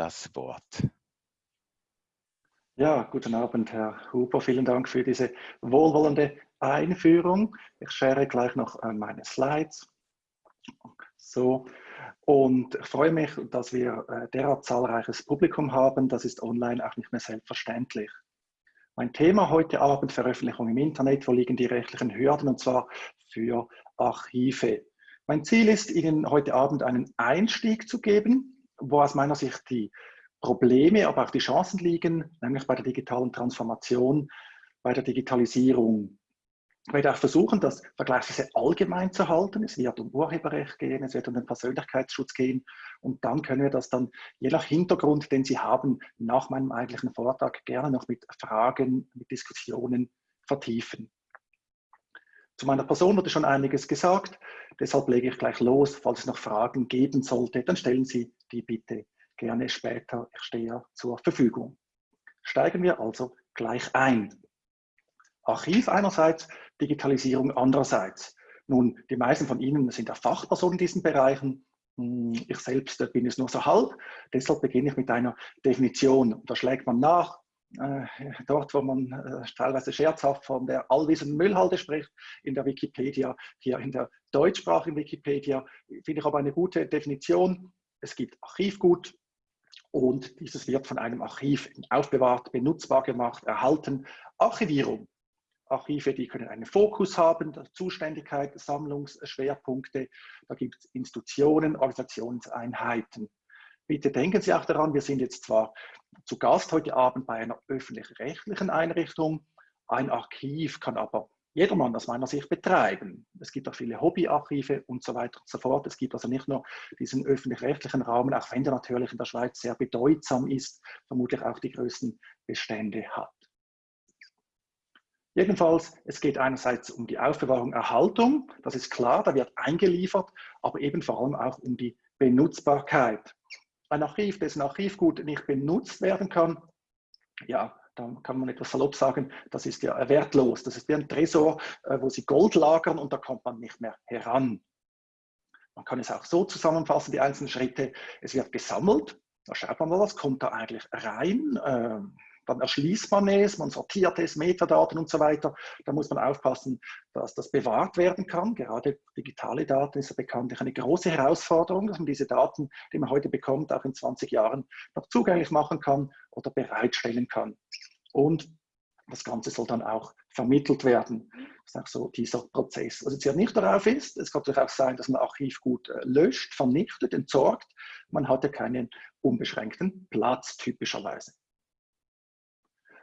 das Wort. Ja, guten Abend, Herr Huber. Vielen Dank für diese wohlwollende Einführung. Ich share gleich noch äh, meine Slides. So, und ich freue mich, dass wir äh, derart zahlreiches Publikum haben. Das ist online auch nicht mehr selbstverständlich. Mein Thema heute Abend, Veröffentlichung im Internet, wo liegen die rechtlichen Hürden und zwar für Archive. Mein Ziel ist, Ihnen heute Abend einen Einstieg zu geben, wo aus meiner Sicht die Probleme, aber auch die Chancen liegen, nämlich bei der digitalen Transformation, bei der Digitalisierung. Ich werde auch versuchen, das vergleichsweise allgemein zu halten. Es wird um Urheberrecht gehen, es wird um den Persönlichkeitsschutz gehen und dann können wir das dann je nach Hintergrund, den Sie haben, nach meinem eigentlichen Vortrag gerne noch mit Fragen, mit Diskussionen vertiefen. Zu meiner Person wurde schon einiges gesagt, deshalb lege ich gleich los. Falls es noch Fragen geben sollte, dann stellen Sie die bitte gerne später. Ich stehe ja zur Verfügung. Steigen wir also gleich ein. Archiv einerseits, Digitalisierung andererseits. Nun, die meisten von Ihnen sind ja Fachpersonen in diesen Bereichen. Hm, ich selbst bin es nur so halb. Deshalb beginne ich mit einer Definition. Da schlägt man nach, dort, wo man äh, teilweise scherzhaft von der allwissenden Müllhalde spricht, in der Wikipedia, hier in der deutschsprachigen Wikipedia, finde ich aber eine gute Definition. Es gibt Archivgut, und dieses wird von einem Archiv aufbewahrt, benutzbar gemacht, erhalten. Archivierung. Archive, die können einen Fokus haben, Zuständigkeit, Sammlungsschwerpunkte. Da gibt es Institutionen, Organisationseinheiten. Bitte denken Sie auch daran, wir sind jetzt zwar zu Gast heute Abend bei einer öffentlich-rechtlichen Einrichtung. Ein Archiv kann aber jedermann aus meiner Sicht betreiben. Es gibt auch viele Hobbyarchive und so weiter und so fort. Es gibt also nicht nur diesen öffentlich-rechtlichen Rahmen, auch wenn der natürlich in der Schweiz sehr bedeutsam ist, vermutlich auch die größten Bestände hat. Jedenfalls, es geht einerseits um die Aufbewahrung, Erhaltung, das ist klar, da wird eingeliefert, aber eben vor allem auch um die Benutzbarkeit. Ein Archiv, dessen Archivgut nicht benutzt werden kann, ja, da kann man etwas salopp sagen, das ist ja wertlos. Das ist wie ein Tresor, äh, wo Sie Gold lagern und da kommt man nicht mehr heran. Man kann es auch so zusammenfassen, die einzelnen Schritte. Es wird gesammelt, da schaut man mal, was kommt da eigentlich rein. Dann erschließt man es, man sortiert es, Metadaten und so weiter. Da muss man aufpassen, dass das bewahrt werden kann. Gerade digitale Daten ist ja bekanntlich eine große Herausforderung, dass man diese Daten, die man heute bekommt, auch in 20 Jahren noch zugänglich machen kann oder bereitstellen kann. Und das Ganze soll dann auch vermittelt werden. Das ist auch so dieser Prozess. Was jetzt ja nicht darauf ist, es kann auch sein, dass man Archiv gut äh, löscht, vernichtet, entsorgt. Man hat ja keinen unbeschränkten Platz typischerweise.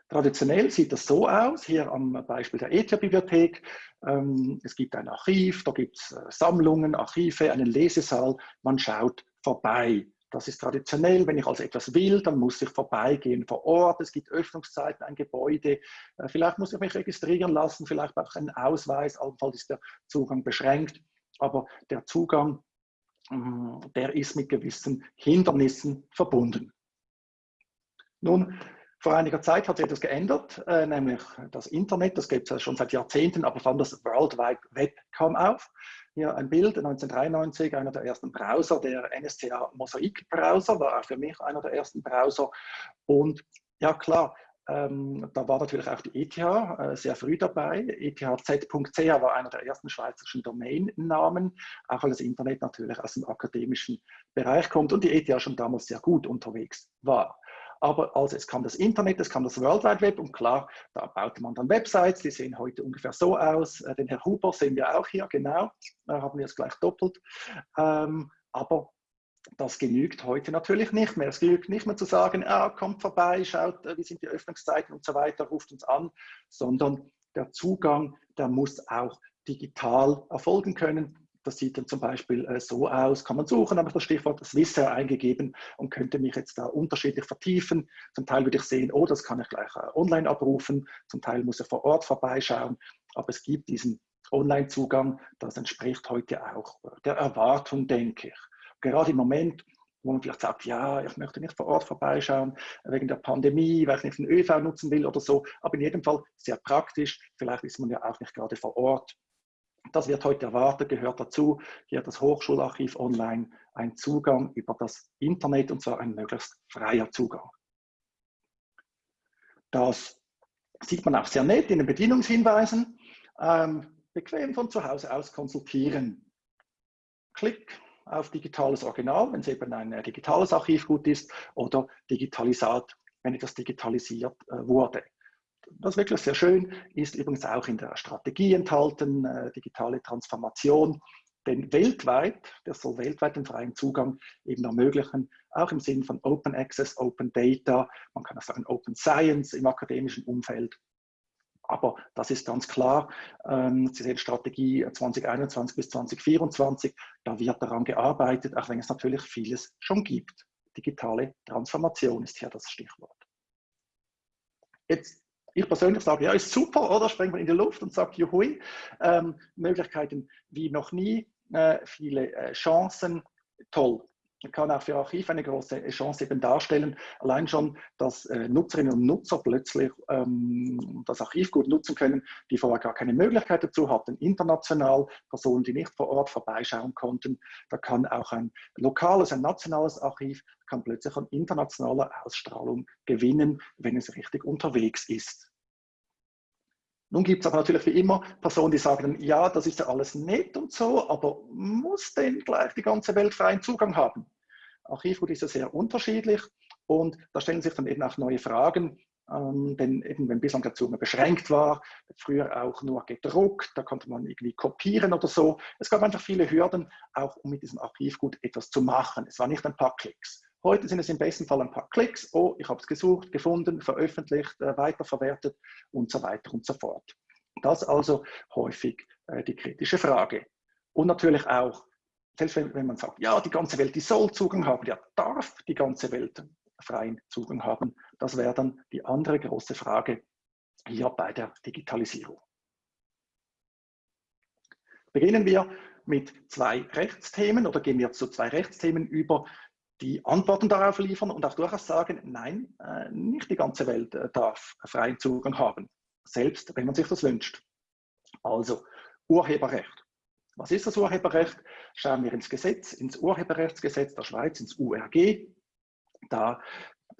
Traditionell sieht das so aus, hier am Beispiel der ETH-Bibliothek. Ähm, es gibt ein Archiv, da gibt es äh, Sammlungen, Archive, einen Lesesaal. Man schaut vorbei. Das ist traditionell. Wenn ich also etwas will, dann muss ich vorbeigehen vor Ort. Es gibt Öffnungszeiten, ein Gebäude. Äh, vielleicht muss ich mich registrieren lassen, vielleicht brauche ich einen Ausweis. Allenfalls ist der Zugang beschränkt. Aber der Zugang, mm, der ist mit gewissen Hindernissen verbunden. Nun, vor einiger Zeit hat sich etwas geändert, äh, nämlich das Internet, das gibt es schon seit Jahrzehnten, aber vor allem das World Wide Web kam auf. Hier ein Bild, 1993, einer der ersten Browser, der NSCA Mosaic Browser, war auch für mich einer der ersten Browser. Und ja klar, ähm, da war natürlich auch die ETH äh, sehr früh dabei. ETHZ.ch war einer der ersten schweizerischen Domainnamen, auch weil das Internet natürlich aus dem akademischen Bereich kommt und die ETH schon damals sehr gut unterwegs war. Aber also es kam das Internet, es kam das World Wide Web und klar, da baute man dann Websites, die sehen heute ungefähr so aus. Äh, den Herr Huber sehen wir auch hier, genau, da haben wir es gleich doppelt. Ähm, aber das genügt heute natürlich nicht mehr. Es genügt nicht mehr zu sagen, ah, kommt vorbei, schaut, äh, wie sind die Öffnungszeiten und so weiter, ruft uns an, sondern der Zugang, der muss auch digital erfolgen können. Das sieht dann zum Beispiel äh, so aus, kann man suchen, habe ich das Stichwort Swissair eingegeben und könnte mich jetzt da unterschiedlich vertiefen. Zum Teil würde ich sehen, oh, das kann ich gleich äh, online abrufen, zum Teil muss ich vor Ort vorbeischauen, aber es gibt diesen Online-Zugang, das entspricht heute auch äh, der Erwartung, denke ich. Gerade im Moment, wo man vielleicht sagt, ja, ich möchte nicht vor Ort vorbeischauen, wegen der Pandemie, weil ich nicht den ÖV nutzen will oder so, aber in jedem Fall sehr praktisch. Vielleicht ist man ja auch nicht gerade vor Ort das wird heute erwartet, gehört dazu. Hier das Hochschularchiv online ein Zugang über das Internet und zwar ein möglichst freier Zugang. Das sieht man auch sehr nett in den Bedienungshinweisen. Ähm, bequem von zu Hause aus konsultieren. Klick auf digitales Original, wenn es eben ein äh, digitales Archivgut ist, oder Digitalisat, wenn etwas digitalisiert äh, wurde. Das ist wirklich sehr schön, ist übrigens auch in der Strategie enthalten, äh, digitale Transformation. Denn weltweit, das soll weltweit den freien Zugang eben ermöglichen, auch im Sinne von Open Access, Open Data, man kann auch sagen Open Science im akademischen Umfeld. Aber das ist ganz klar, ähm, Sie sehen Strategie 2021 bis 2024, da wird daran gearbeitet, auch wenn es natürlich vieles schon gibt. Digitale Transformation ist hier das Stichwort. Jetzt, ich persönlich sage, ja, ist super, oder? Sprengt man in die Luft und sagt, juhui, ähm, Möglichkeiten wie noch nie, äh, viele äh, Chancen, toll kann auch für Archiv eine große Chance eben darstellen. Allein schon, dass äh, Nutzerinnen und Nutzer plötzlich ähm, das Archiv gut nutzen können, die vorher gar keine Möglichkeit dazu hatten. International, Personen, die nicht vor Ort vorbeischauen konnten. Da kann auch ein lokales, ein nationales Archiv kann plötzlich an internationaler Ausstrahlung gewinnen, wenn es richtig unterwegs ist. Nun gibt es aber natürlich wie immer Personen, die sagen, ja, das ist ja alles nett und so, aber muss denn gleich die ganze Welt freien Zugang haben? Archivgut ist ja sehr unterschiedlich und da stellen sich dann eben auch neue Fragen, ähm, denn eben wenn bislang der Zugang beschränkt war, früher auch nur gedruckt, da konnte man irgendwie kopieren oder so. Es gab einfach viele Hürden, auch um mit diesem Archivgut etwas zu machen. Es war nicht ein paar Klicks. Heute sind es im besten Fall ein paar Klicks. Oh, ich habe es gesucht, gefunden, veröffentlicht, äh, weiterverwertet und so weiter und so fort. Das also häufig äh, die kritische Frage. Und natürlich auch, selbst wenn, wenn, man sagt, ja, die ganze Welt, die soll Zugang haben, ja, darf die ganze Welt freien Zugang haben. Das wäre dann die andere große Frage hier bei der Digitalisierung. Beginnen wir mit zwei Rechtsthemen oder gehen wir zu zwei Rechtsthemen über, die Antworten darauf liefern und auch durchaus sagen, nein, äh, nicht die ganze Welt äh, darf freien Zugang haben, selbst wenn man sich das wünscht. Also Urheberrecht. Was ist das Urheberrecht? Schauen wir ins Gesetz, ins Urheberrechtsgesetz der Schweiz, ins URG. Da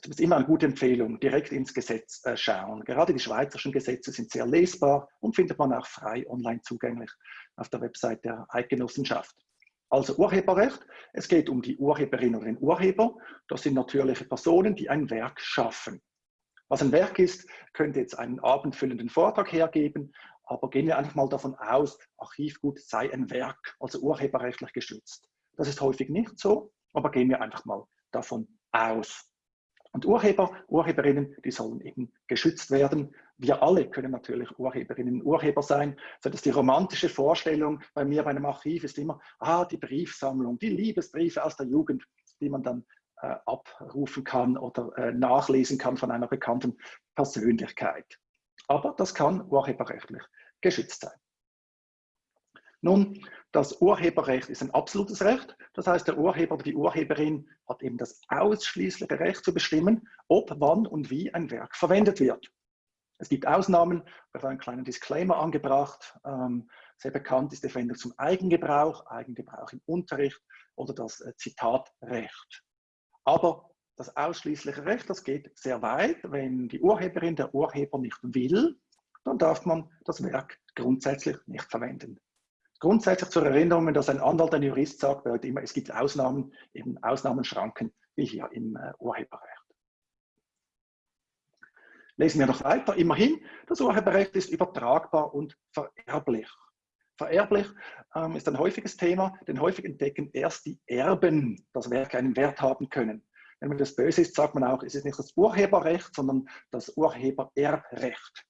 ist immer eine gute Empfehlung, direkt ins Gesetz äh, schauen. Gerade die schweizerischen Gesetze sind sehr lesbar und findet man auch frei online zugänglich auf der Website der Eidgenossenschaft. Also Urheberrecht, es geht um die Urheberin oder den Urheber. Das sind natürliche Personen, die ein Werk schaffen. Was ein Werk ist, könnte jetzt einen abendfüllenden Vortrag hergeben, aber gehen wir einfach mal davon aus, Archivgut sei ein Werk, also urheberrechtlich geschützt. Das ist häufig nicht so, aber gehen wir einfach mal davon aus. Und Urheber, Urheberinnen, die sollen eben geschützt werden. Wir alle können natürlich Urheberinnen und Urheber sein. So dass die romantische Vorstellung bei mir bei einem Archiv ist immer, ah, die Briefsammlung, die Liebesbriefe aus der Jugend, die man dann äh, abrufen kann oder äh, nachlesen kann von einer bekannten Persönlichkeit. Aber das kann urheberrechtlich geschützt sein. Nun, das Urheberrecht ist ein absolutes Recht. Das heißt, der Urheber oder die Urheberin hat eben das ausschließliche Recht zu bestimmen, ob, wann und wie ein Werk verwendet wird. Es gibt Ausnahmen, ich habe einen kleinen Disclaimer angebracht. Ähm, sehr bekannt ist die Verwendung zum Eigengebrauch, Eigengebrauch im Unterricht oder das äh, Zitatrecht. Aber das ausschließliche Recht, das geht sehr weit. Wenn die Urheberin, der Urheber nicht will, dann darf man das Werk grundsätzlich nicht verwenden. Grundsätzlich zur Erinnerung, dass ein Anwalt, ein Jurist sagt, immer, es gibt Ausnahmen, eben Ausnahmenschranken, wie hier im äh, Urheberrecht. Lesen wir noch weiter. Immerhin, das Urheberrecht ist übertragbar und vererblich. Vererblich ähm, ist ein häufiges Thema, denn häufig entdecken erst die Erben, dass Werke einen Wert haben können. Wenn man das böse ist, sagt man auch, es ist nicht das Urheberrecht, sondern das Urhebererbrecht.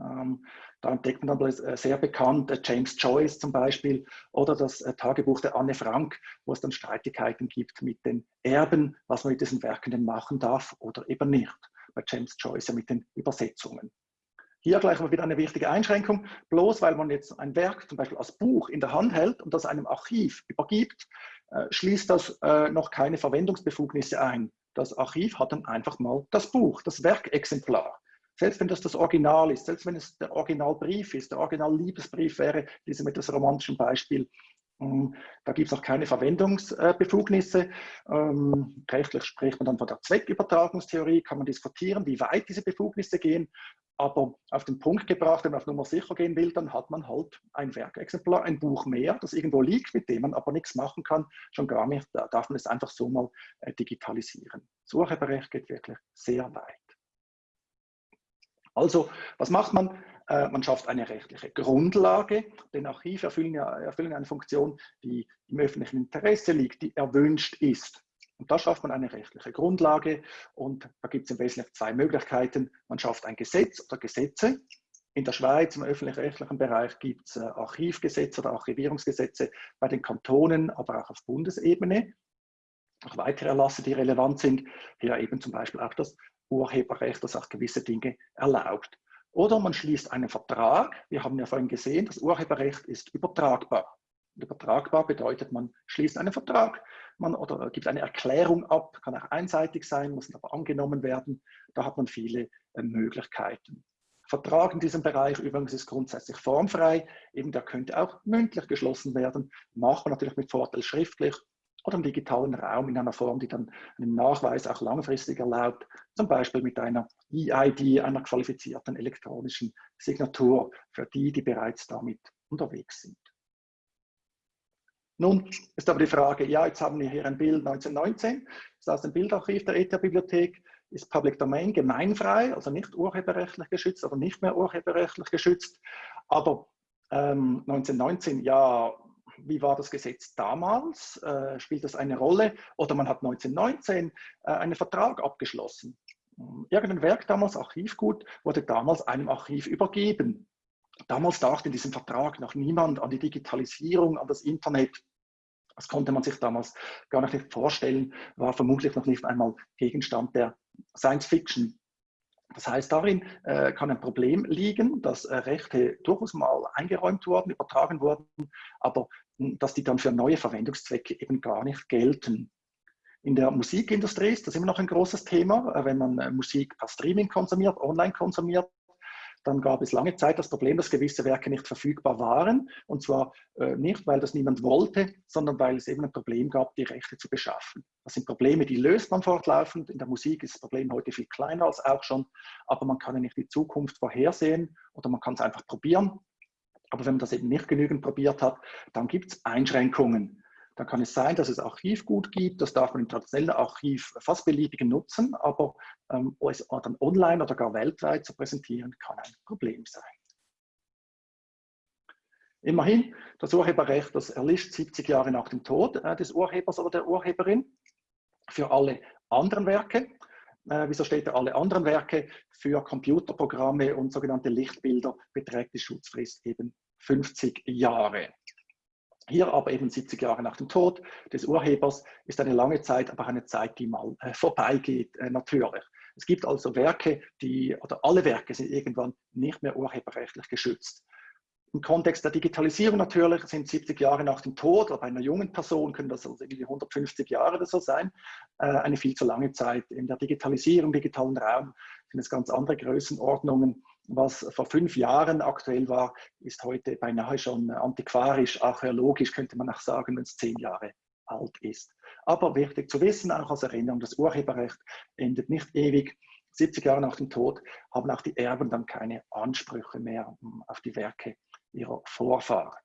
Ähm, da entdeckt man dann äh, sehr bekannt James Joyce zum Beispiel oder das äh, Tagebuch der Anne Frank, wo es dann Streitigkeiten gibt mit den Erben, was man mit diesen Werken denn machen darf oder eben nicht. Bei James Joyce mit den Übersetzungen. Hier gleich mal wieder eine wichtige Einschränkung. Bloß weil man jetzt ein Werk zum Beispiel als Buch in der Hand hält und das einem Archiv übergibt, schließt das noch keine Verwendungsbefugnisse ein. Das Archiv hat dann einfach mal das Buch, das Werkexemplar. Selbst wenn das das Original ist, selbst wenn es der Originalbrief ist, der Original-Liebesbrief wäre, diesem etwas romantischen Beispiel, da gibt es noch keine Verwendungsbefugnisse. Ähm, rechtlich spricht man dann von der Zweckübertragungstheorie, kann man diskutieren, wie weit diese Befugnisse gehen. Aber auf den Punkt gebracht, wenn man auf Nummer sicher gehen will, dann hat man halt ein Werkexemplar, ein Buch mehr, das irgendwo liegt, mit dem man aber nichts machen kann. Schon gar nicht, da darf man es einfach so mal äh, digitalisieren. Urheberrecht geht wirklich sehr weit. Also, was macht man? Äh, man schafft eine rechtliche Grundlage, denn Archive erfüllen, ja, erfüllen eine Funktion, die im öffentlichen Interesse liegt, die erwünscht ist. Und da schafft man eine rechtliche Grundlage und da gibt es im Wesentlichen zwei Möglichkeiten. Man schafft ein Gesetz oder Gesetze. In der Schweiz im öffentlich-rechtlichen Bereich gibt es äh, Archivgesetze oder Archivierungsgesetze bei den Kantonen, aber auch auf Bundesebene. Auch weitere Erlasse, die relevant sind, hier eben zum Beispiel auch das Urheberrecht, das auch gewisse Dinge erlaubt. Oder man schließt einen Vertrag. Wir haben ja vorhin gesehen, das Urheberrecht ist übertragbar. Übertragbar bedeutet, man schließt einen Vertrag man, oder gibt eine Erklärung ab, kann auch einseitig sein, muss aber angenommen werden. Da hat man viele äh, Möglichkeiten. Vertrag in diesem Bereich übrigens ist grundsätzlich formfrei, eben der könnte auch mündlich geschlossen werden, macht man natürlich mit Vorteil schriftlich oder im digitalen Raum in einer Form, die dann einen Nachweis auch langfristig erlaubt, zum Beispiel mit einer EID, einer qualifizierten elektronischen Signatur für die, die bereits damit unterwegs sind. Nun ist aber die Frage, ja, jetzt haben wir hier ein Bild 1919, das ist aus dem Bildarchiv der ETH-Bibliothek, ist Public Domain gemeinfrei, also nicht urheberrechtlich geschützt oder nicht mehr urheberrechtlich geschützt. Aber ähm, 1919, ja, wie war das Gesetz damals? Äh, spielt das eine Rolle? Oder man hat 1919 äh, einen Vertrag abgeschlossen. Irgendein Werk damals, Archivgut, wurde damals einem Archiv übergeben. Damals dachte in diesem Vertrag noch niemand an die Digitalisierung, an das Internet. Das konnte man sich damals gar nicht vorstellen, war vermutlich noch nicht einmal Gegenstand der Science Fiction. Das heißt, darin äh, kann ein Problem liegen, dass äh, Rechte durchaus mal eingeräumt wurden, übertragen wurden, aber hm, dass die dann für neue Verwendungszwecke eben gar nicht gelten. In der Musikindustrie ist das immer noch ein großes Thema. Äh, wenn man äh, Musik per Streaming konsumiert, online konsumiert, dann gab es lange Zeit das Problem, dass gewisse Werke nicht verfügbar waren. Und zwar äh, nicht, weil das niemand wollte, sondern weil es eben ein Problem gab, die Rechte zu beschaffen. Das sind Probleme, die löst man fortlaufend. In der Musik ist das Problem heute viel kleiner als auch schon, aber man kann ja nicht die Zukunft vorhersehen oder man kann es einfach probieren. Aber wenn man das eben nicht genügend probiert hat, dann gibt es Einschränkungen. Dann kann es sein, dass es Archivgut gibt, das darf man im traditionellen Archiv fast beliebig nutzen, aber ähm, es dann online oder gar weltweit zu präsentieren, kann ein Problem sein. Immerhin, das Urheberrecht, das erlischt 70 Jahre nach dem Tod äh, des Urhebers oder der Urheberin. Für alle anderen Werke, äh, wieso steht da alle anderen Werke? Für Computerprogramme und sogenannte Lichtbilder beträgt die Schutzfrist eben 50 Jahre. Hier aber eben 70 Jahre nach dem Tod des Urhebers ist eine lange Zeit, aber eine Zeit, die mal äh, vorbeigeht, äh, natürlich. Es gibt also Werke, die, oder alle Werke sind irgendwann nicht mehr urheberrechtlich geschützt. Im Kontext der Digitalisierung natürlich sind 70 Jahre nach dem Tod, oder bei einer jungen Person können das also irgendwie 150 Jahre oder so sein, äh, eine viel zu lange Zeit. In der Digitalisierung, digitalen Raum sind es ganz andere Größenordnungen was vor fünf Jahren aktuell war, ist heute beinahe schon antiquarisch, archäologisch könnte man auch sagen, wenn es zehn Jahre alt ist. Aber wichtig zu wissen, auch als Erinnerung, das Urheberrecht endet nicht ewig. 70 Jahre nach dem Tod haben auch die Erben dann keine Ansprüche mehr auf die Werke ihrer Vorfahren.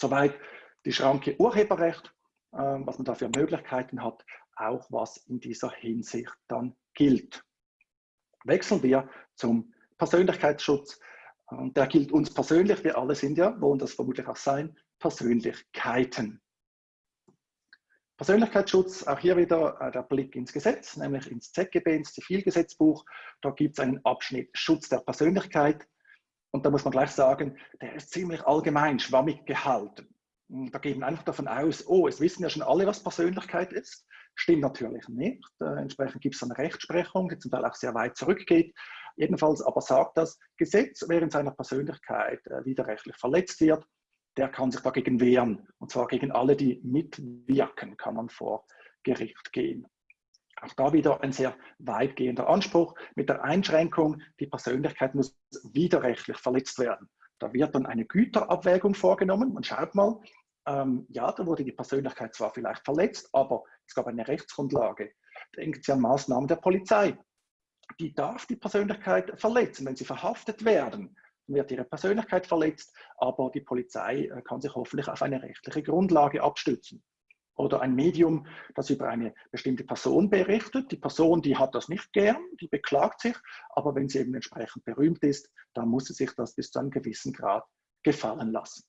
Soweit die Schranke Urheberrecht, ähm, was man da für Möglichkeiten hat, auch was in dieser Hinsicht dann gilt wechseln wir zum Persönlichkeitsschutz. Und der gilt uns persönlich, wir alle sind ja, wollen das vermutlich auch sein, Persönlichkeiten. Persönlichkeitsschutz, auch hier wieder äh, der Blick ins Gesetz, nämlich ins ZGB, ins Zivilgesetzbuch. Da gibt es einen Abschnitt Schutz der Persönlichkeit. Und da muss man gleich sagen, der ist ziemlich allgemein, schwammig gehalten. Da gehen wir einfach davon aus, oh, es wissen ja schon alle, was Persönlichkeit ist. Stimmt natürlich nicht. Äh, entsprechend gibt es eine Rechtsprechung, die zum Teil auch sehr weit zurückgeht. Jedenfalls aber sagt das Gesetz, in seiner Persönlichkeit äh, widerrechtlich verletzt wird, der kann sich dagegen wehren. Und zwar gegen alle, die mitwirken, kann man vor Gericht gehen. Auch da wieder ein sehr weitgehender Anspruch mit der Einschränkung, die Persönlichkeit muss widerrechtlich verletzt werden. Da wird dann eine Güterabwägung vorgenommen. Man schaut mal, ähm, ja, da wurde die Persönlichkeit zwar vielleicht verletzt, aber es gab eine Rechtsgrundlage. Denken Sie an Maßnahmen der Polizei. Die darf die Persönlichkeit verletzen. Wenn sie verhaftet werden, wird ihre Persönlichkeit verletzt, aber die Polizei äh, kann sich hoffentlich auf eine rechtliche Grundlage abstützen oder ein Medium, das über eine bestimmte Person berichtet. Die Person, die hat das nicht gern, die beklagt sich, aber wenn sie eben entsprechend berühmt ist, dann muss sie sich das bis zu einem gewissen Grad gefallen lassen.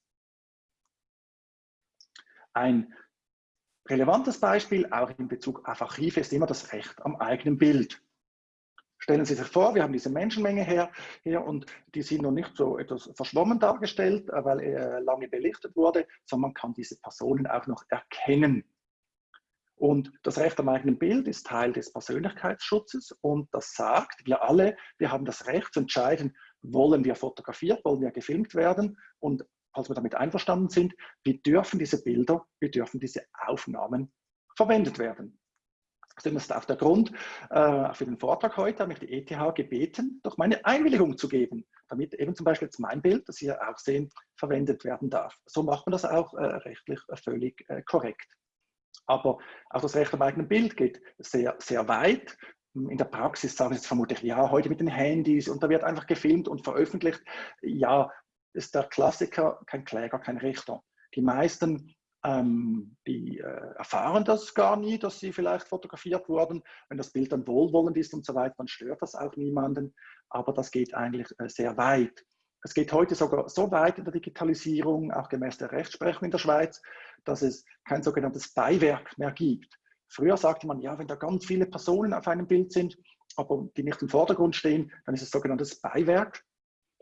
Ein relevantes Beispiel, auch in Bezug auf Archive, ist immer das Recht am eigenen Bild. Stellen Sie sich vor, wir haben diese Menschenmenge her, hier und die sind noch nicht so etwas verschwommen dargestellt, äh, weil er lange belichtet wurde, sondern man kann diese Personen auch noch erkennen. Und das Recht am eigenen Bild ist Teil des Persönlichkeitsschutzes und das sagt, wir alle, wir haben das Recht zu entscheiden, wollen wir fotografiert, wollen wir gefilmt werden und falls wir damit einverstanden sind, wie dürfen diese Bilder, wie dürfen diese Aufnahmen verwendet werden. Das ist auch der Grund äh, für den Vortrag heute, habe ich die ETH gebeten, doch meine Einwilligung zu geben, damit eben zum Beispiel jetzt mein Bild, das Sie auch sehen, verwendet werden darf. So macht man das auch äh, rechtlich äh, völlig äh, korrekt. Aber auch das Recht am eigenen Bild geht sehr, sehr weit. In der Praxis sagen Sie jetzt vermutlich, ja, heute mit den Handys und da wird einfach gefilmt und veröffentlicht. Ja, ist der Klassiker kein Kläger, kein Richter. Die meisten ähm, die äh, erfahren das gar nie, dass sie vielleicht fotografiert wurden. Wenn das Bild dann wohlwollend ist und so weiter, dann stört das auch niemanden. Aber das geht eigentlich äh, sehr weit. Es geht heute sogar so weit in der Digitalisierung, auch gemäß der Rechtsprechung in der Schweiz, dass es kein sogenanntes Beiwerk mehr gibt. Früher sagte man, ja, wenn da ganz viele Personen auf einem Bild sind, aber die nicht im Vordergrund stehen, dann ist es sogenanntes Beiwerk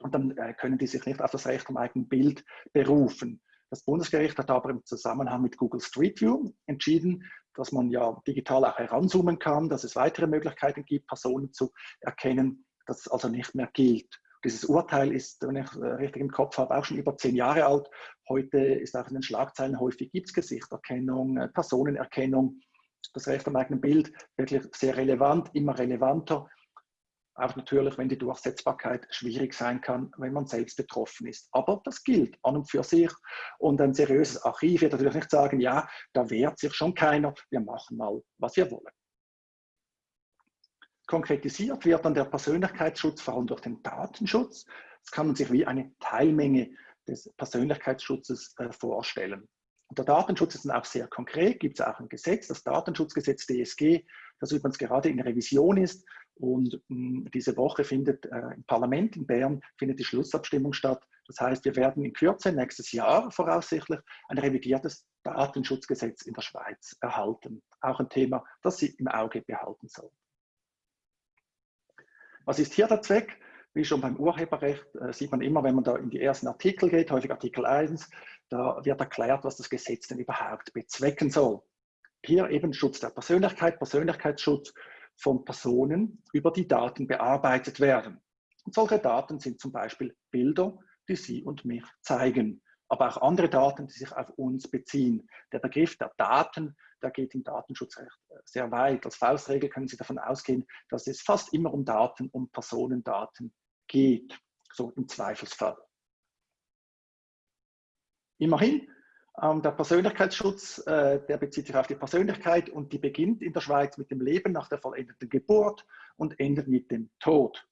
und dann äh, können die sich nicht auf das Recht am eigenen Bild berufen. Das Bundesgericht hat aber im Zusammenhang mit Google Street View entschieden, dass man ja digital auch heranzoomen kann, dass es weitere Möglichkeiten gibt, Personen zu erkennen, dass es also nicht mehr gilt. Dieses Urteil ist, wenn ich äh, richtig im Kopf habe, auch schon über zehn Jahre alt. Heute ist auch in den Schlagzeilen häufig gibt es Gesichterkennung, äh, Personenerkennung, das Recht am eigenen Bild wirklich sehr relevant, immer relevanter. Auch natürlich, wenn die Durchsetzbarkeit schwierig sein kann, wenn man selbst betroffen ist. Aber das gilt an und für sich. Und ein seriöses Archiv wird natürlich nicht sagen, ja, da wehrt sich schon keiner, wir machen mal, was wir wollen. Konkretisiert wird dann der Persönlichkeitsschutz vor allem durch den Datenschutz. Das kann man sich wie eine Teilmenge des Persönlichkeitsschutzes äh, vorstellen. Der Datenschutz ist dann auch sehr konkret, gibt es auch ein Gesetz, das Datenschutzgesetz DSG, das übrigens gerade in Revision ist und mh, diese Woche findet äh, im Parlament in Bern findet die Schlussabstimmung statt. Das heißt, wir werden in Kürze, nächstes Jahr voraussichtlich, ein revidiertes Datenschutzgesetz in der Schweiz erhalten. Auch ein Thema, das Sie im Auge behalten sollen. Was ist hier der Zweck? Wie schon beim Urheberrecht äh, sieht man immer, wenn man da in die ersten Artikel geht, häufig Artikel 1, da wird erklärt, was das Gesetz denn überhaupt bezwecken soll. Hier eben Schutz der Persönlichkeit, Persönlichkeitsschutz von Personen über die Daten bearbeitet werden. Und solche Daten sind zum Beispiel Bilder, die Sie und mich zeigen, aber auch andere Daten, die sich auf uns beziehen. Der Begriff der Daten, der geht im Datenschutzrecht sehr weit. Als Faustregel können Sie davon ausgehen, dass es fast immer um Daten, um Personendaten geht, so im Zweifelsfall. Immerhin der Persönlichkeitsschutz, äh, der bezieht sich auf die Persönlichkeit und die beginnt in der Schweiz mit dem Leben nach der vollendeten Geburt und endet mit dem Tod.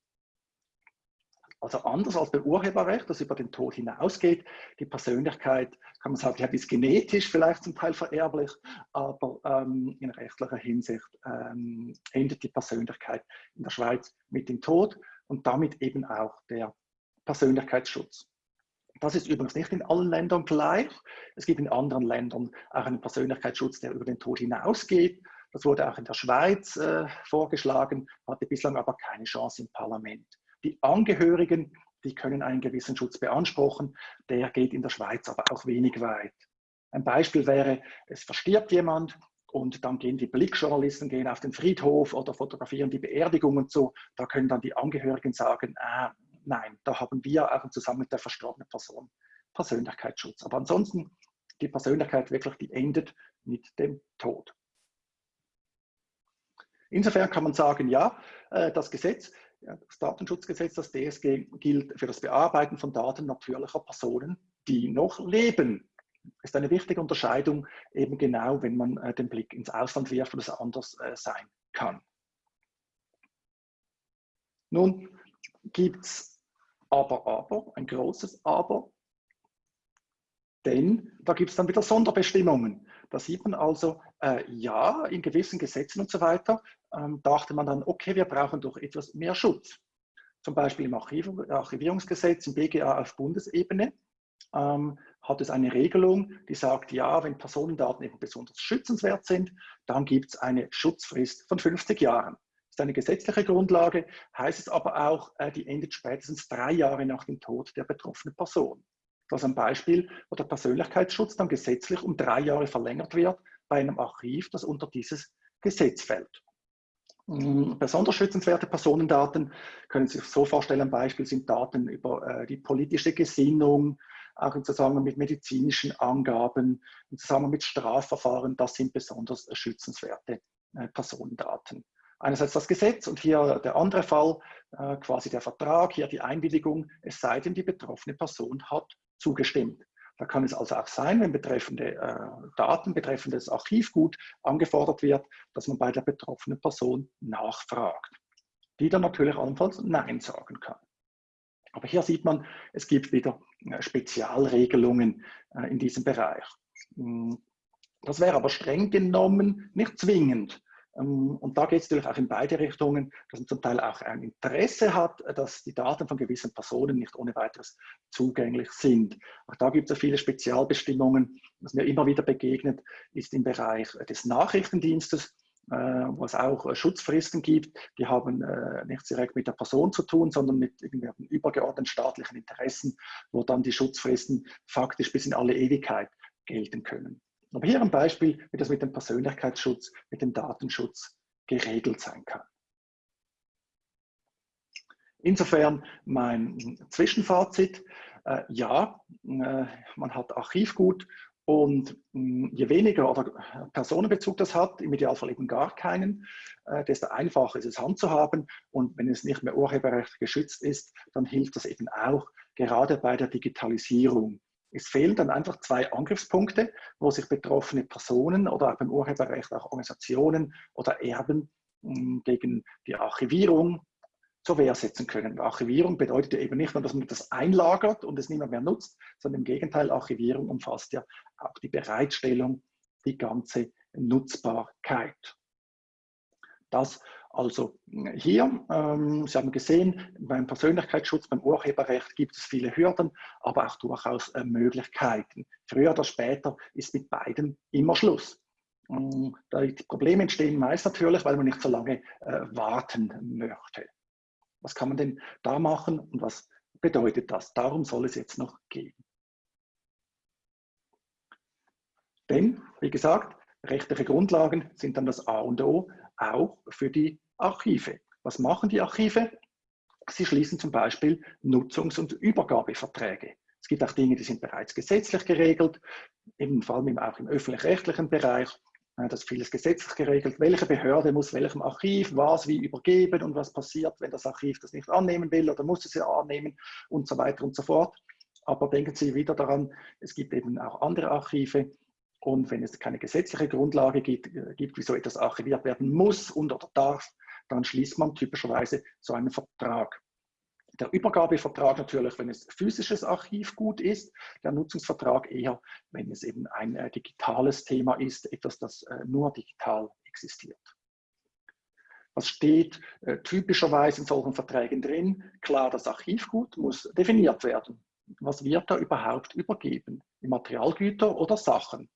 Also anders als beim Urheberrecht, das über den Tod hinausgeht. Die Persönlichkeit, kann man sagen, ja, ist genetisch vielleicht zum Teil vererblich, aber ähm, in rechtlicher Hinsicht ähm, endet die Persönlichkeit in der Schweiz mit dem Tod und damit eben auch der Persönlichkeitsschutz. Das ist übrigens nicht in allen Ländern gleich. Es gibt in anderen Ländern auch einen Persönlichkeitsschutz, der über den Tod hinausgeht. Das wurde auch in der Schweiz äh, vorgeschlagen, hatte bislang aber keine Chance im Parlament. Die Angehörigen, die können einen gewissen Schutz beanspruchen, der geht in der Schweiz aber auch wenig weit. Ein Beispiel wäre, es verstirbt jemand und dann gehen die Blickjournalisten gehen auf den Friedhof oder fotografieren die Beerdigung und so. Da können dann die Angehörigen sagen, ah, nein, da haben wir auch zusammen mit der verstorbenen Person Persönlichkeitsschutz. Aber ansonsten, die Persönlichkeit wirklich, die endet mit dem Tod. Insofern kann man sagen, ja, äh, das Gesetz das Datenschutzgesetz, das DSG, gilt für das Bearbeiten von Daten natürlicher Personen, die noch leben. Das ist eine wichtige Unterscheidung, eben genau, wenn man äh, den Blick ins Ausland wirft, wo es anders äh, sein kann. Nun gibt es aber, aber, ein großes Aber, denn da gibt es dann wieder Sonderbestimmungen. Da sieht man also, äh, ja, in gewissen Gesetzen und so weiter ähm, dachte man dann, okay, wir brauchen doch etwas mehr Schutz. Zum Beispiel im Archiv Archivierungsgesetz, im BGA auf Bundesebene, ähm, hat es eine Regelung, die sagt, ja, wenn Personendaten eben besonders schützenswert sind, dann gibt es eine Schutzfrist von 50 Jahren. Ist eine gesetzliche Grundlage, heißt es aber auch, äh, die endet spätestens drei Jahre nach dem Tod der betroffenen Person. Das ist ein Beispiel, wo der Persönlichkeitsschutz dann gesetzlich um drei Jahre verlängert wird bei einem Archiv, das unter dieses Gesetz fällt. Mm, besonders schützenswerte Personendaten können Sie sich so vorstellen, ein Beispiel sind Daten über äh, die politische Gesinnung, auch im Zusammenhang mit medizinischen Angaben, im Zusammenhang mit Strafverfahren, das sind besonders schützenswerte äh, Personendaten. Einerseits das Gesetz und hier der andere Fall, äh, quasi der Vertrag, hier die Einwilligung, es sei denn, die betroffene Person hat zugestimmt. Da kann es also auch sein, wenn betreffende äh, Daten, betreffendes Archivgut angefordert wird, dass man bei der betroffenen Person nachfragt, die dann natürlich allenfalls Nein sagen kann. Aber hier sieht man, es gibt wieder äh, Spezialregelungen in diesem Bereich. Hm, das wäre aber streng genommen nicht zwingend. Ähm, und da geht es natürlich auch in beide Richtungen, dass man zum Teil auch ein Interesse hat, dass die Daten von gewissen Personen nicht ohne weiteres zugänglich sind. Auch da gibt es viele Spezialbestimmungen. Was mir immer wieder begegnet, ist im Bereich des Nachrichtendienstes, äh, wo es auch Schutzfristen gibt. Die haben äh, nichts direkt mit der Person zu tun, sondern mit irgendwelchen übergeordneten staatlichen Interessen, wo dann die Schutzfristen faktisch bis in alle Ewigkeit gelten können. Aber hier ein Beispiel, wie das mit dem Persönlichkeitsschutz, mit dem Datenschutz geregelt sein kann. Insofern mein Zwischenfazit. Äh, ja, äh, man hat Archivgut und mh, je weniger oder Personenbezug das hat, im Idealfall eben gar keinen, äh, desto einfacher ist es handzuhaben. Und wenn es nicht mehr urheberrechtlich geschützt ist, dann hilft das eben auch gerade bei der Digitalisierung es fehlen dann einfach zwei Angriffspunkte, wo sich betroffene Personen oder auch beim Urheberrecht auch Organisationen oder Erben hm, gegen die Archivierung zur Wehr setzen können. Archivierung bedeutet ja eben nicht nur, dass man das einlagert und es niemand mehr nutzt, sondern im Gegenteil, Archivierung umfasst ja auch die Bereitstellung, die ganze Nutzbarkeit. Das also hier, ähm, Sie haben gesehen, beim Persönlichkeitsschutz, beim Urheberrecht gibt es viele Hürden, aber auch durchaus äh, Möglichkeiten. Früher oder später ist mit beiden immer Schluss. Ähm, die Probleme entstehen meist natürlich, weil man nicht so lange äh, warten möchte. Was kann man denn da machen und was bedeutet das? Darum soll es jetzt noch gehen. Denn, wie gesagt, rechtliche Grundlagen sind dann das A und O auch für die Archive. Was machen die Archive? Sie schließen zum Beispiel Nutzungs- und Übergabeverträge. Es gibt auch Dinge, die sind bereits gesetzlich geregelt, eben vor allem auch im öffentlich-rechtlichen Bereich. Das ist vieles gesetzlich geregelt. Welche Behörde muss welchem Archiv was wie übergeben und was passiert, wenn das Archiv das nicht annehmen will oder muss es ja annehmen und so weiter und so fort. Aber denken Sie wieder daran, es gibt eben auch andere Archive, und wenn es keine gesetzliche Grundlage gibt, äh, gibt, wieso etwas archiviert werden muss und oder darf, dann schließt man typischerweise so einen Vertrag. Der Übergabevertrag natürlich, wenn es physisches Archivgut ist, der Nutzungsvertrag eher, wenn es eben ein äh, digitales Thema ist, etwas, das äh, nur digital existiert. Was steht äh, typischerweise in solchen Verträgen drin? Klar, das Archivgut muss definiert werden. Was wird da überhaupt übergeben? Materialgüter oder Sachen?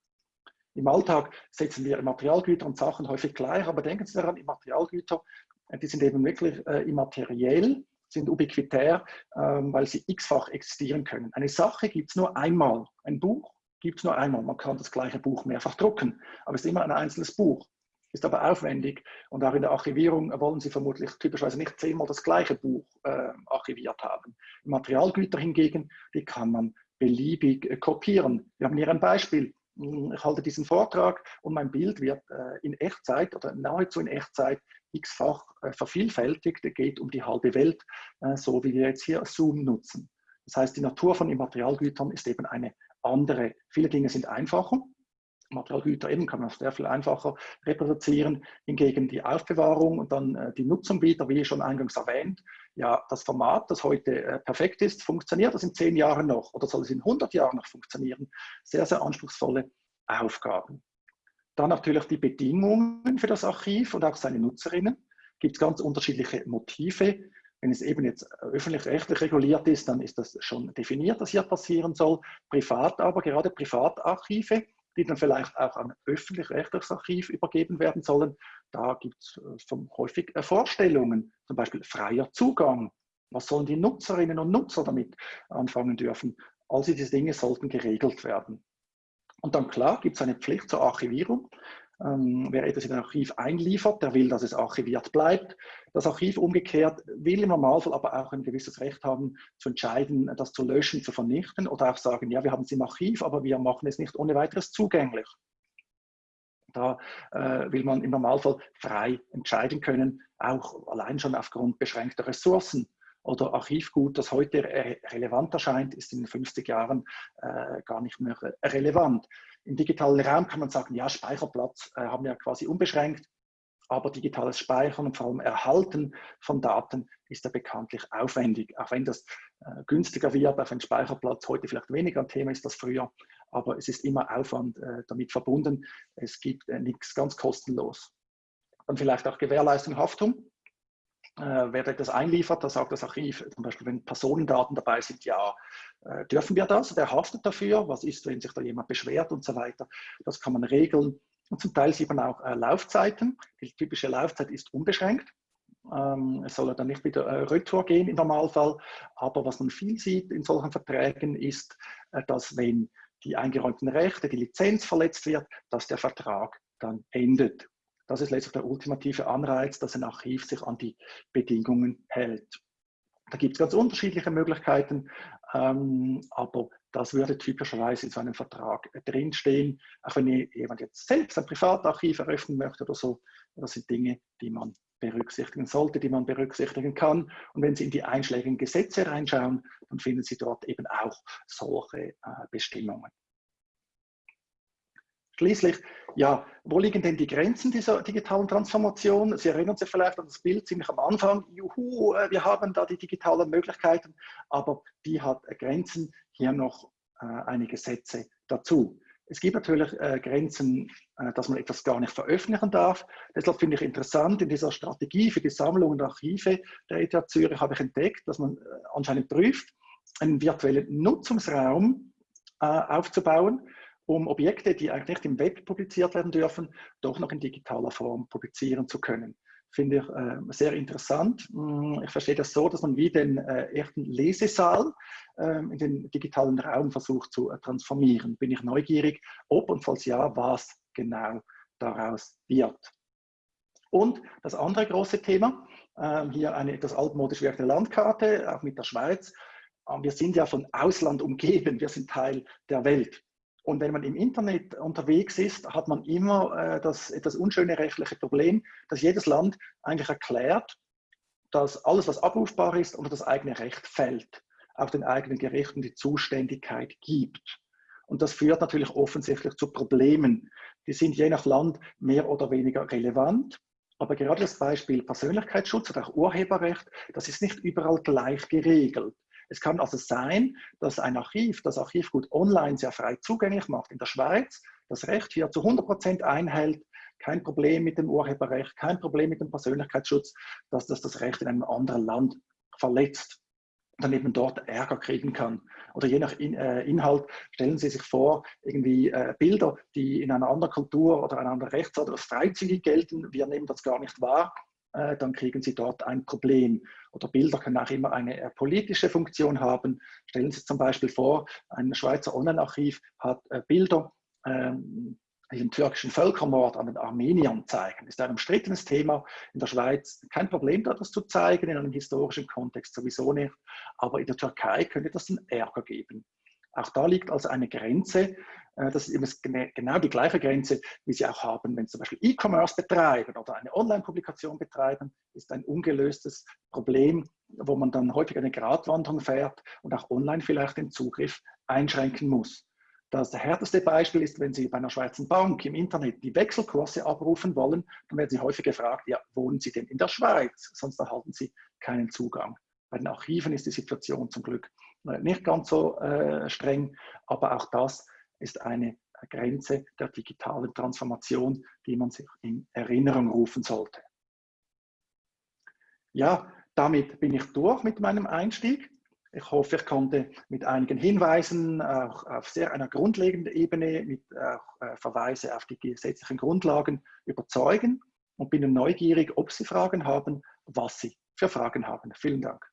Im Alltag setzen wir Materialgüter und Sachen häufig gleich, aber denken Sie daran, Materialgüter, äh, die sind eben wirklich äh, immateriell, sind ubiquitär, ähm, weil sie x-fach existieren können. Eine Sache gibt es nur einmal. Ein Buch gibt es nur einmal. Man kann das gleiche Buch mehrfach drucken, aber es ist immer ein einzelnes Buch. Ist aber aufwendig und auch in der Archivierung wollen Sie vermutlich typischerweise nicht zehnmal das gleiche Buch äh, archiviert haben. Materialgüter hingegen, die kann man beliebig äh, kopieren. Wir haben hier ein Beispiel ich halte diesen Vortrag und mein Bild wird äh, in Echtzeit oder nahezu in Echtzeit x-fach äh, vervielfältigt, geht um die halbe Welt, äh, so wie wir jetzt hier Zoom nutzen. Das heißt, die Natur von Immaterialgütern ist eben eine andere. Viele Dinge sind einfacher, Materialgüter eben kann man sehr viel einfacher reproduzieren. Hingegen die Aufbewahrung und dann äh, die Nutzung wieder, wie schon eingangs erwähnt, ja, das Format, das heute äh, perfekt ist, funktioniert das in zehn Jahren noch oder soll es in 100 Jahren noch funktionieren? Sehr, sehr anspruchsvolle Aufgaben. Dann natürlich die Bedingungen für das Archiv und auch seine Nutzerinnen. Gibt es ganz unterschiedliche Motive. Wenn es eben jetzt öffentlich-rechtlich reguliert ist, dann ist das schon definiert, was hier passieren soll. Privat aber, gerade Privatarchive, die dann vielleicht auch an öffentlich-rechtliches Archiv übergeben werden sollen. Da gibt es äh, häufig äh, Vorstellungen, zum Beispiel freier Zugang. Was sollen die Nutzerinnen und Nutzer damit anfangen dürfen? All diese Dinge sollten geregelt werden. Und dann klar gibt es eine Pflicht zur Archivierung. Ähm, wer etwas in ein Archiv einliefert, der will, dass es archiviert bleibt. Das Archiv umgekehrt will im Normalfall aber auch ein gewisses Recht haben, zu entscheiden, das zu löschen, zu vernichten oder auch sagen, ja, wir haben es im Archiv, aber wir machen es nicht ohne weiteres zugänglich. Da äh, will man im Normalfall frei entscheiden können, auch allein schon aufgrund beschränkter Ressourcen oder Archivgut, das heute relevant erscheint, ist in den 50 Jahren äh, gar nicht mehr relevant. Im digitalen Raum kann man sagen, ja, Speicherplatz äh, haben wir quasi unbeschränkt, aber digitales Speichern und vor allem Erhalten von Daten ist ja bekanntlich aufwendig. Auch wenn das äh, günstiger wird auf einen Speicherplatz, heute vielleicht weniger ein Thema ist als früher, aber es ist immer Aufwand äh, damit verbunden. Es gibt äh, nichts ganz kostenlos. Dann vielleicht auch Gewährleistung, Haftung äh, wer etwas einliefert, da sagt das Archiv, zum Beispiel wenn Personendaten dabei sind, ja, äh, dürfen wir das? Wer haftet dafür? Was ist, wenn sich da jemand beschwert und so weiter? Das kann man regeln. Und zum Teil sieht man auch äh, Laufzeiten. Die typische Laufzeit ist unbeschränkt. Ähm, es soll dann nicht wieder äh, retour gehen im Normalfall. Aber was man viel sieht in solchen Verträgen ist, äh, dass wenn die eingeräumten Rechte, die Lizenz verletzt wird, dass der Vertrag dann endet. Das ist letztlich der ultimative Anreiz, dass ein Archiv sich an die Bedingungen hält. Da gibt es ganz unterschiedliche Möglichkeiten, ähm, aber das würde typischerweise in so einem Vertrag drinstehen. Auch wenn jemand jetzt selbst ein Privatarchiv eröffnen möchte oder so, das sind Dinge, die man berücksichtigen sollte, die man berücksichtigen kann. Und wenn Sie in die einschlägigen Gesetze reinschauen, dann finden Sie dort eben auch solche äh, Bestimmungen. Schließlich, ja, wo liegen denn die Grenzen dieser digitalen Transformation? Sie erinnern sich vielleicht an das Bild ziemlich am Anfang. Juhu, äh, wir haben da die digitalen Möglichkeiten, aber die hat Grenzen. Hier noch äh, einige Sätze dazu. Es gibt natürlich äh, Grenzen, äh, dass man etwas gar nicht veröffentlichen darf. Deshalb finde ich interessant, in dieser Strategie für die Sammlung und Archive der ETH Zürich habe ich entdeckt, dass man äh, anscheinend prüft, einen virtuellen Nutzungsraum äh, aufzubauen, um Objekte, die eigentlich nicht im Web publiziert werden dürfen, doch noch in digitaler Form publizieren zu können. Finde ich äh, sehr interessant. Mm, ich verstehe das so, dass man wie den äh, ersten Lesesaal äh, in den digitalen Raum versucht zu äh, transformieren. Bin ich neugierig, ob und falls ja, was genau daraus wird. Und das andere große Thema, ähm, hier eine etwas altmodisch wirkende Landkarte, auch mit der Schweiz. Ähm, wir sind ja von Ausland umgeben, wir sind Teil der Welt. Und wenn man im Internet unterwegs ist, hat man immer äh, das etwas unschöne rechtliche Problem, dass jedes Land eigentlich erklärt, dass alles, was abrufbar ist, unter das eigene Recht fällt, auch den eigenen Gerichten die Zuständigkeit gibt. Und das führt natürlich offensichtlich zu Problemen. Die sind je nach Land mehr oder weniger relevant. Aber gerade das Beispiel Persönlichkeitsschutz oder auch Urheberrecht, das ist nicht überall gleich geregelt. Es kann also sein, dass ein Archiv das Archivgut online sehr frei zugänglich macht in der Schweiz, das Recht hier zu 100 Prozent einhält, kein Problem mit dem Urheberrecht, kein Problem mit dem Persönlichkeitsschutz, dass das das Recht in einem anderen Land verletzt dann eben dort Ärger kriegen kann. Oder je nach in, äh, Inhalt stellen Sie sich vor, irgendwie äh, Bilder, die in einer anderen Kultur oder einer anderen Rechtsart als freizügig gelten, wir nehmen das gar nicht wahr, äh, dann kriegen Sie dort ein Problem. Oder Bilder können auch immer eine äh, politische Funktion haben. Stellen Sie zum Beispiel vor, ein Schweizer Online-Archiv hat äh, Bilder, ähm, die den türkischen Völkermord an den Armeniern zeigen. Das ist ein umstrittenes Thema in der Schweiz. Kein Problem, da das zu zeigen, in einem historischen Kontext sowieso nicht. Aber in der Türkei könnte das einen Ärger geben. Auch da liegt also eine Grenze. Äh, das ist genau die gleiche Grenze, wie Sie auch haben, wenn Sie zum Beispiel E-Commerce betreiben oder eine Online-Publikation betreiben, ist ein ungelöstes Problem, wo man dann häufig eine Gratwanderung fährt und auch online vielleicht den Zugriff einschränken muss. Das härteste Beispiel ist, wenn Sie bei einer Schweizer Bank im Internet die Wechselkurse abrufen wollen, dann werden Sie häufig gefragt, ja, wohnen Sie denn in der Schweiz? Sonst erhalten Sie keinen Zugang. Bei den Archiven ist die Situation zum Glück nicht ganz so äh, streng, aber auch das ist eine Grenze der digitalen Transformation, die man sich in Erinnerung rufen sollte. Ja, damit bin ich durch mit meinem Einstieg. Ich hoffe, ich konnte mit einigen Hinweisen auch auf sehr einer grundlegenden Ebene mit äh, Verweise auf die gesetzlichen Grundlagen überzeugen und bin neugierig, ob Sie Fragen haben, was Sie für Fragen haben. Vielen Dank.